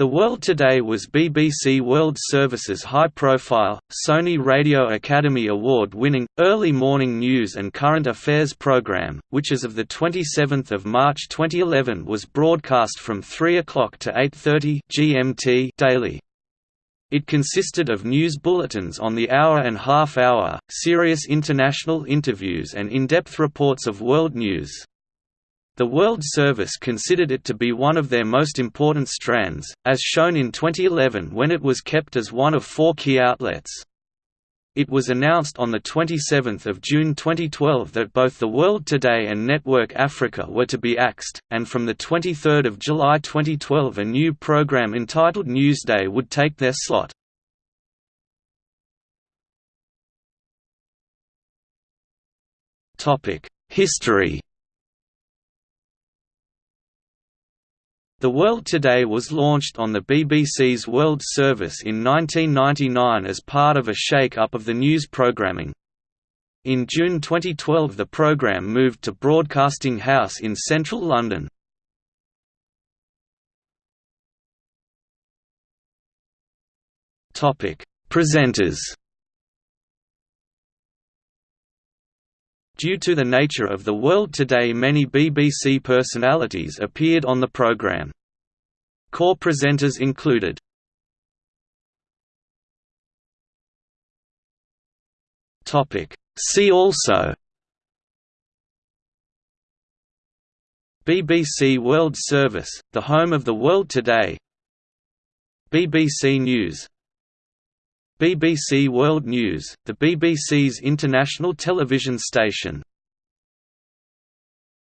The World Today was BBC World Service's high-profile, Sony Radio Academy Award-winning, early morning news and current affairs programme, which as of 27 March 2011 was broadcast from 3 o'clock to 8.30 GMT daily. It consisted of news bulletins on the hour and half-hour, serious international interviews and in-depth reports of world news. The World Service considered it to be one of their most important strands, as shown in 2011 when it was kept as one of four key outlets. It was announced on 27 June 2012 that both the World Today and Network Africa were to be axed, and from 23 July 2012 a new program entitled Newsday would take their slot. History The World Today was launched on the BBC's World Service in 1999 as part of a shake-up of the news programming. In June 2012 the programme moved to Broadcasting House in central London. Presenters Due to the nature of the world today many BBC personalities appeared on the programme. Core presenters included See also BBC World Service, the home of the world today. BBC News BBC World News, the BBC's international television station